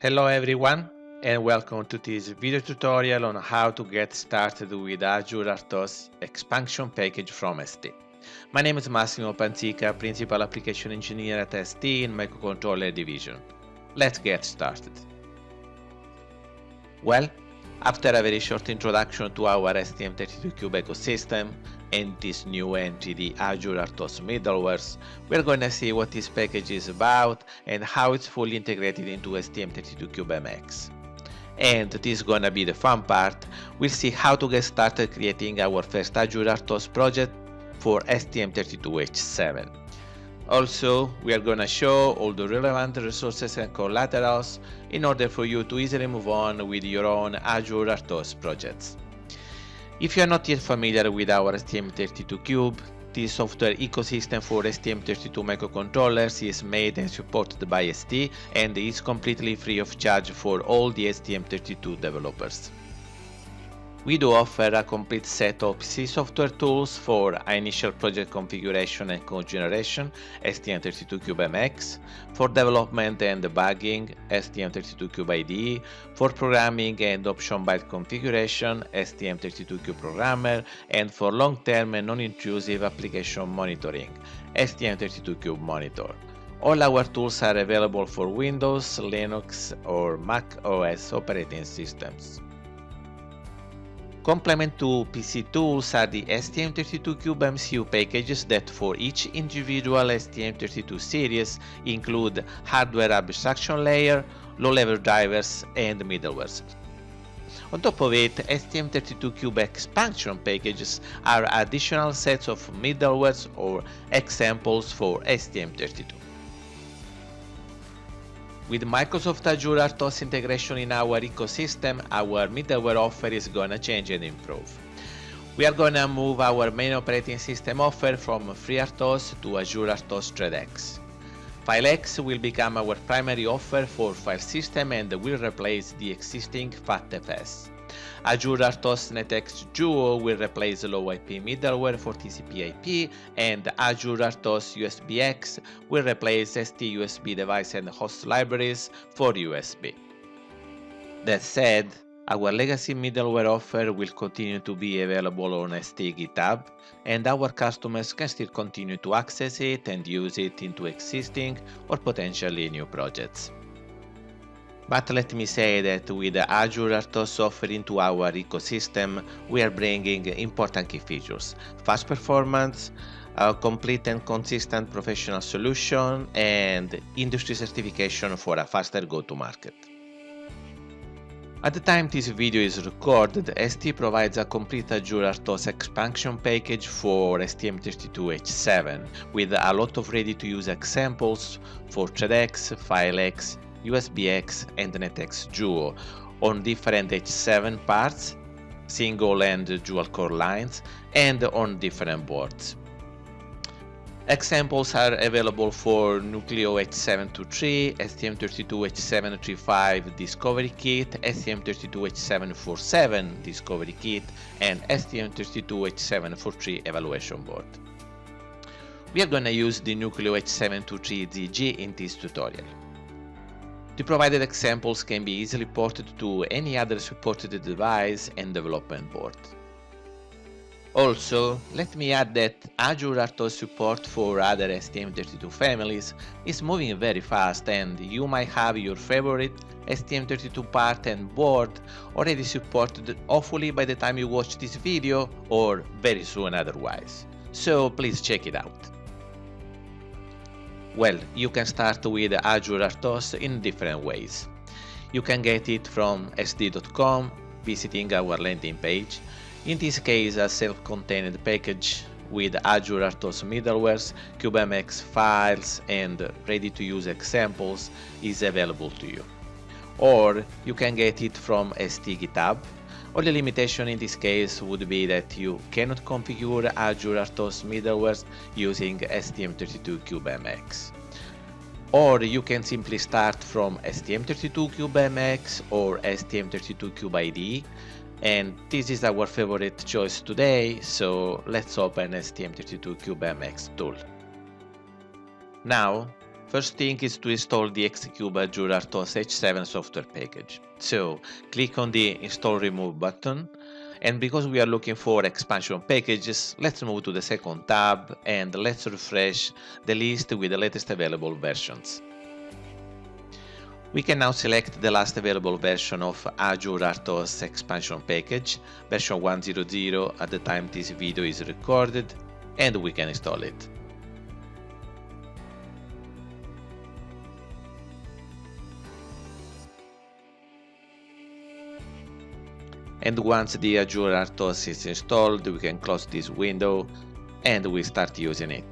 Hello everyone and welcome to this video tutorial on how to get started with Azure RTOS expansion package from ST. My name is Massimo Panzica, Principal Application Engineer at ST in Microcontroller Division. Let's get started. Well, after a very short introduction to our STM32Cube ecosystem and this new entry, the Azure RTOS middlewares, we're going to see what this package is about and how it's fully integrated into STM32Cube And this is gonna be the fun part, we'll see how to get started creating our first Azure RTOS project for STM32H7. Also, we are gonna show all the relevant resources and collaterals in order for you to easily move on with your own Azure RTOS projects. If you are not yet familiar with our STM32Cube, the software ecosystem for STM32 microcontrollers is made and supported by ST and is completely free of charge for all the STM32 developers. We do offer a complete set of C software tools for initial project configuration and code generation, STM32CubeMX, for development and debugging, STM32Cube IDE, for programming and option byte configuration, STM32Cube Programmer, and for long-term and non-intrusive application monitoring, STM32Cube Monitor. All our tools are available for Windows, Linux, or Mac OS operating systems. Complement to PC tools are the STM32Cube MCU packages that for each individual STM32 series include hardware abstraction layer, low-level drivers and middlewares. On top of it, STM32Cube expansion packages are additional sets of middlewares or examples for STM32. With Microsoft Azure RTOS integration in our ecosystem, our middleware offer is gonna change and improve. We are gonna move our main operating system offer from FreeRTOS to Azure RTOS ThreadX. FileX will become our primary offer for file system and will replace the existing FATFS. Azure RTOS NetX Duo will replace LwIP middleware for TCP IP and Azure RTOS USBX will replace ST USB device and host libraries for USB. That said, our legacy middleware offer will continue to be available on ST GitHub, and our customers can still continue to access it and use it into existing or potentially new projects. But let me say that with Azure RTOS offering to our ecosystem, we are bringing important key features. Fast performance, a complete and consistent professional solution, and industry certification for a faster go-to-market. At the time this video is recorded, ST provides a complete Azure RTOS expansion package for STM32H7 with a lot of ready-to-use examples for ThreadX, FileX, USBX and NetX Duo on different H7 parts, single and dual core lines, and on different boards. Examples are available for Nucleo H723, STM32H735 Discovery Kit, STM32H747 Discovery Kit, and STM32H743 Evaluation Board. We are gonna use the Nucleo H723ZG in this tutorial. The provided examples can be easily ported to any other supported device and development board. Also, let me add that Azure RTOS support for other STM32 families is moving very fast and you might have your favorite STM32 part and board already supported hopefully by the time you watch this video or very soon otherwise. So please check it out. Well, you can start with Azure RTOS in different ways. You can get it from st.com, visiting our landing page. In this case, a self-contained package with Azure RTOS middlewares, CubeMX files and ready-to-use examples is available to you. Or you can get it from ST GitHub. Only limitation in this case would be that you cannot configure Azure RTOS middlewares using STM32CubeMX or you can simply start from STM32CubeMX or STM32CubeIDE and this is our favorite choice today, so let's open STM32CubeMX tool. Now, First thing is to install the Xcube Azure RTOS H7 software package. So click on the install remove button and because we are looking for expansion packages, let's move to the second tab and let's refresh the list with the latest available versions. We can now select the last available version of Azure RTOS expansion package, version 1.0.0 at the time this video is recorded, and we can install it. And once the Azure RTOS is installed, we can close this window and we start using it.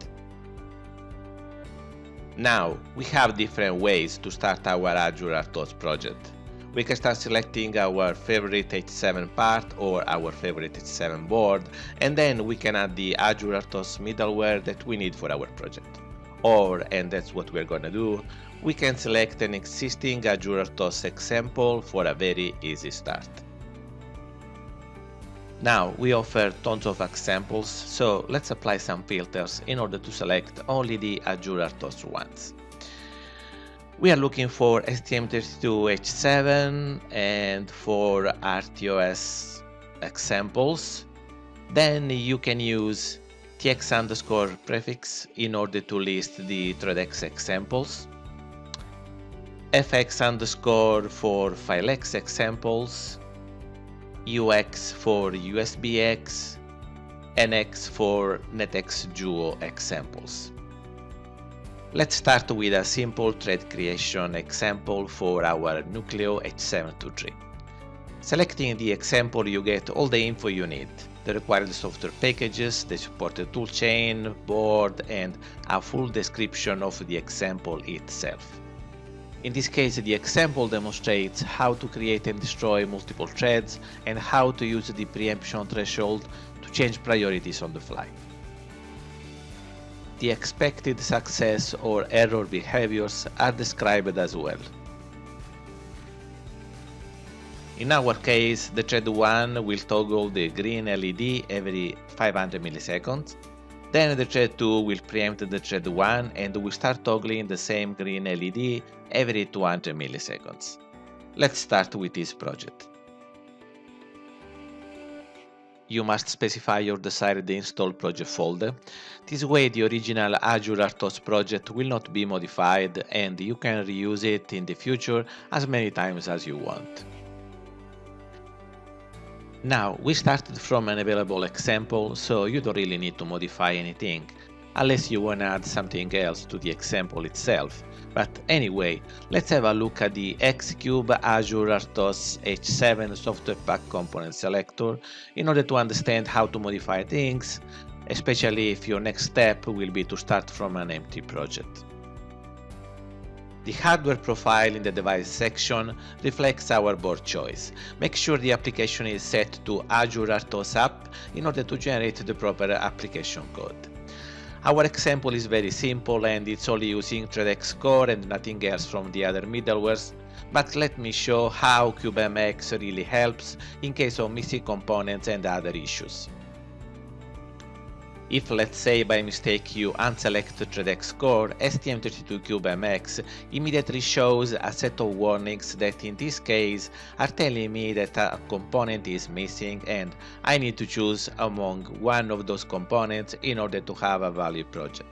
Now, we have different ways to start our Azure RTOS project. We can start selecting our favorite H7 part or our favorite H7 board, and then we can add the Azure RTOS middleware that we need for our project. Or, and that's what we're gonna do, we can select an existing Azure RTOS example for a very easy start. Now we offer tons of examples, so let's apply some filters in order to select only the Azure RTOS ones. We are looking for STM32H7 and for RTOS examples. Then you can use tx underscore prefix in order to list the ThreadX examples. fx underscore for FileX examples UX for USBX, NX for NetX Duo examples. Let's start with a simple thread creation example for our Nucleo H723. Selecting the example you get all the info you need, the required software packages, the supported toolchain, board and a full description of the example itself. In this case, the example demonstrates how to create and destroy multiple threads and how to use the preemption threshold to change priorities on the fly. The expected success or error behaviors are described as well. In our case, the thread 1 will toggle the green LED every 500 milliseconds, then the thread 2 will preempt the thread 1 and will start toggling the same green LED every 200 milliseconds. Let's start with this project. You must specify your desired install project folder. This way the original Azure RTOS project will not be modified and you can reuse it in the future as many times as you want. Now, we started from an available example, so you don't really need to modify anything, unless you wanna add something else to the example itself. But anyway, let's have a look at the Xcube Azure RTOS H7 software pack component selector in order to understand how to modify things, especially if your next step will be to start from an empty project. The hardware profile in the device section reflects our board choice. Make sure the application is set to Azure RTOS app in order to generate the proper application code. Our example is very simple and it's only using ThreadX core and nothing else from the other middlewares, but let me show how CubeMX really helps in case of missing components and other issues. If let's say by mistake you unselect ThreadX core, STM32CubeMX immediately shows a set of warnings that in this case are telling me that a component is missing and I need to choose among one of those components in order to have a valid project.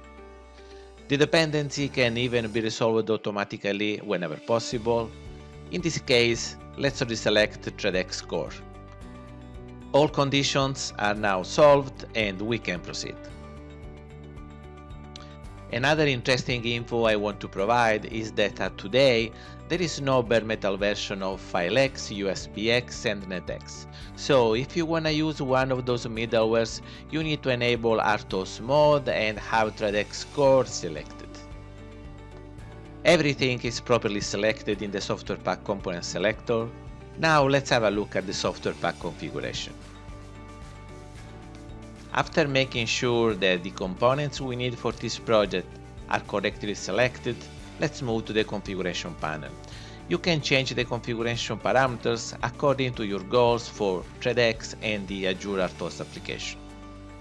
The dependency can even be resolved automatically whenever possible. In this case, let's reselect ThreadX core. All conditions are now solved and we can proceed. Another interesting info I want to provide is that uh, today there is no bare metal version of FileX, USBX and NetX. So if you wanna use one of those middlewares, you need to enable RTOS mode and have ThreadX core selected. Everything is properly selected in the software pack component selector, now let's have a look at the software pack configuration. After making sure that the components we need for this project are correctly selected, let's move to the configuration panel. You can change the configuration parameters according to your goals for ThreadX and the Azure RTOS application.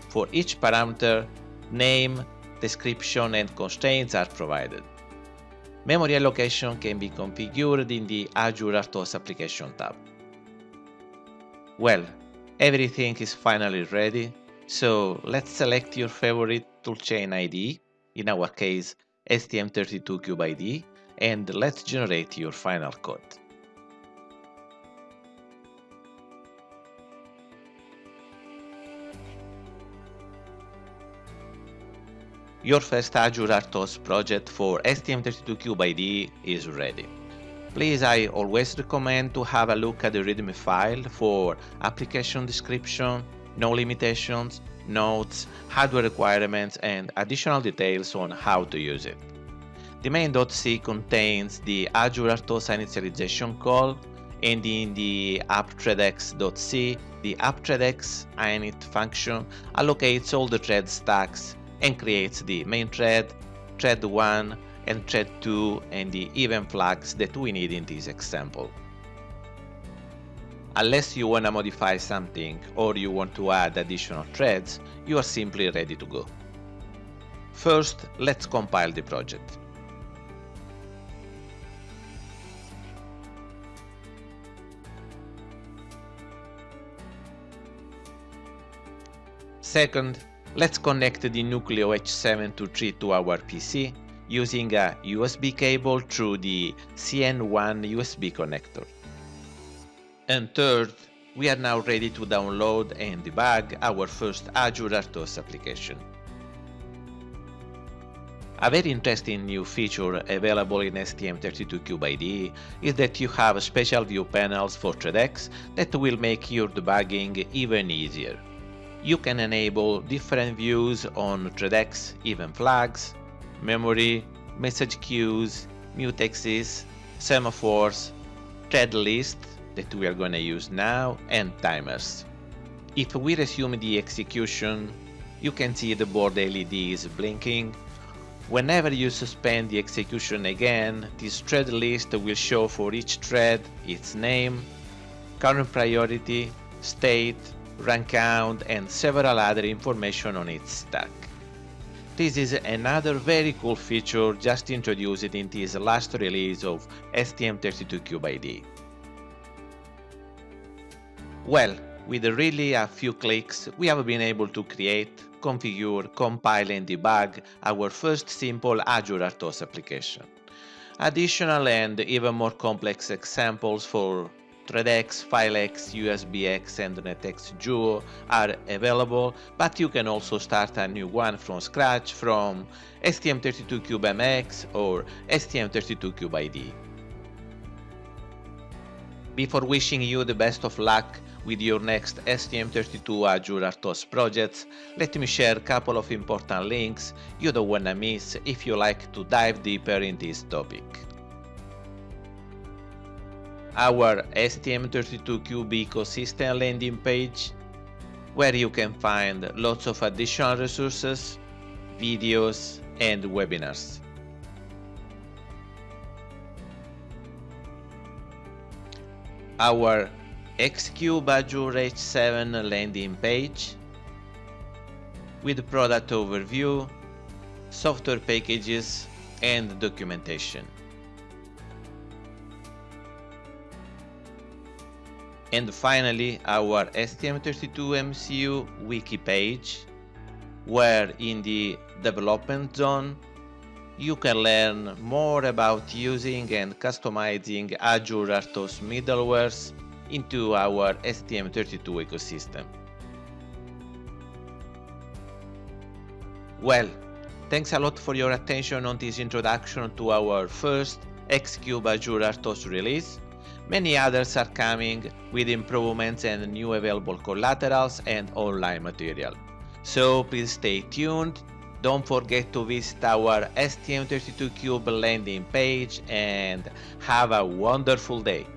For each parameter, name, description and constraints are provided. Memory allocation can be configured in the Azure RTOS application tab. Well, everything is finally ready, so let's select your favorite toolchain IDE, in our case STM32CubeIDE, and let's generate your final code. Your first Azure RTOS project for STM32CubeIDE is ready. Please, I always recommend to have a look at the README file for application description, no limitations, notes, hardware requirements, and additional details on how to use it. The main.c contains the Azure RTOS initialization call, and in the appthreadx.c, the appthreadx init function allocates all the thread stacks and creates the main thread, thread 1 and thread 2 and the event flags that we need in this example. Unless you want to modify something or you want to add additional threads, you are simply ready to go. First, let's compile the project. Second, Let's connect the Nucleo H723 to our PC using a USB cable through the CN1 USB connector. And third, we are now ready to download and debug our first Azure RTOS application. A very interesting new feature available in STM32CubeIDE is that you have special view panels for ThreadX that will make your debugging even easier you can enable different views on ThreadX event flags, memory, message queues, mutexes, semaphores, thread list that we are going to use now, and timers. If we resume the execution, you can see the board LED is blinking. Whenever you suspend the execution again, this thread list will show for each thread its name, current priority, state, run count and several other information on its stack. This is another very cool feature just introduced in this last release of STM32CubeIDE. Well, with really a few clicks, we have been able to create, configure, compile and debug our first simple Azure RTOS application. Additional and even more complex examples for ThreadX, FileX, USBX and NetX Duo are available, but you can also start a new one from scratch from STM32CubeMX or STM32CubeIDE. Before wishing you the best of luck with your next STM32 Azure RTOS projects, let me share a couple of important links you don't wanna miss if you like to dive deeper in this topic our STM32Cube ecosystem landing page where you can find lots of additional resources, videos and webinars. Our Xcube Azure H7 landing page with product overview, software packages and documentation. And finally, our STM32MCU wiki page, where in the development zone, you can learn more about using and customizing Azure RTOS middlewares into our STM32 ecosystem. Well, thanks a lot for your attention on this introduction to our first Xcube Azure RTOS release. Many others are coming with improvements and new available collaterals and online material. So please stay tuned. Don't forget to visit our STM32Cube landing page and have a wonderful day.